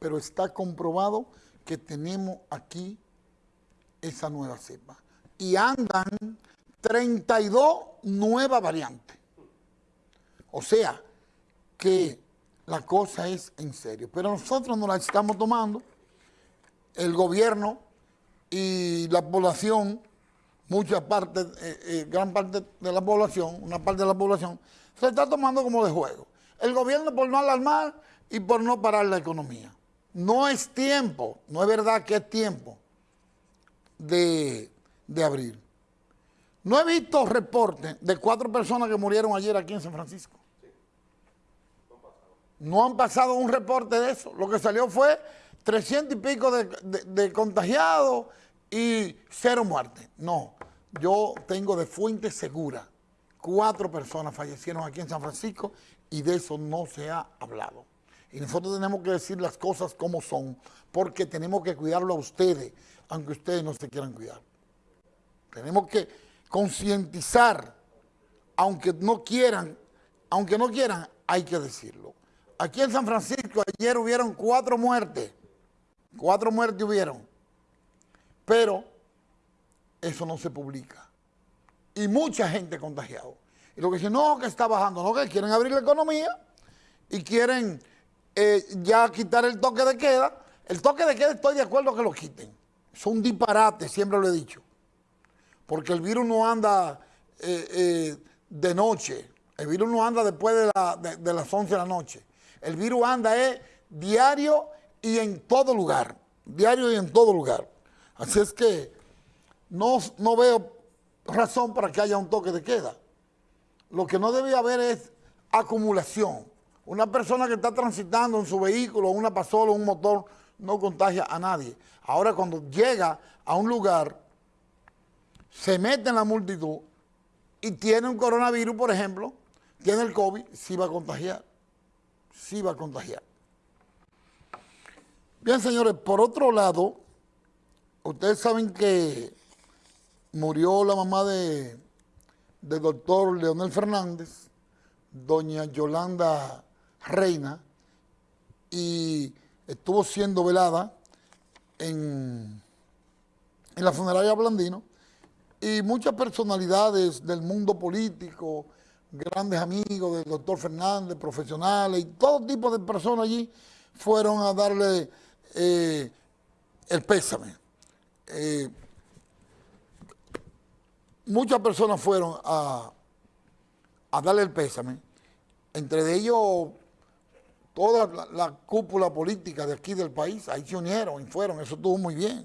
pero está comprobado que tenemos aquí esa nueva cepa. Y andan 32 nuevas variantes. O sea, que la cosa es en serio. Pero nosotros no la estamos tomando. El gobierno y la población, mucha parte, eh, eh, gran parte de la población, una parte de la población, se está tomando como de juego. El gobierno por no alarmar y por no parar la economía. No es tiempo, no es verdad que es tiempo de, de abrir. No he visto reportes de cuatro personas que murieron ayer aquí en San Francisco. No han pasado un reporte de eso. Lo que salió fue 300 y pico de, contagiados y cero muertes. No, yo tengo de fuente segura. Cuatro personas fallecieron aquí en San Francisco y de eso no se ha hablado. Y nosotros tenemos que decir las cosas como son, porque tenemos que cuidarlo a ustedes, aunque ustedes no se quieran cuidar. Tenemos que concientizar, aunque no quieran, aunque no quieran, hay que decirlo. Aquí en San Francisco ayer hubieron cuatro muertes, cuatro muertes hubieron, pero eso no se publica. Y mucha gente contagiada. Y lo que dicen, no, que está bajando, no, que quieren abrir la economía y quieren eh, ya quitar el toque de queda. El toque de queda estoy de acuerdo que lo quiten. Es un disparate, siempre lo he dicho. Porque el virus no anda eh, eh, de noche. El virus no anda después de, las 11 de la noche. El virus anda diario y en todo lugar. Diario y en todo lugar. Así es que no, no veo razón para que haya un toque de queda. Lo que no debe haber es acumulación. Una persona que está transitando en su vehículo, una pasola, un motor, no contagia a nadie. Ahora cuando llega a un lugar, se mete en la multitud y tiene un coronavirus, por ejemplo, tiene el COVID, sí va a contagiar. Sí va a contagiar. Bien, señores, por otro lado, ustedes saben que murió la mamá de, del doctor Leonel Fernández, doña Yolanda Reina, y estuvo siendo velada en, en la funeraria Blandino, y muchas personalidades del mundo político, grandes amigos del doctor Fernández, profesionales y todo tipo de personas allí fueron a darle eh, el pésame. Eh, muchas personas fueron a, a darle el pésame, entre ellos toda la, cúpula política de aquí del país, ahí se unieron y fueron, eso estuvo muy bien.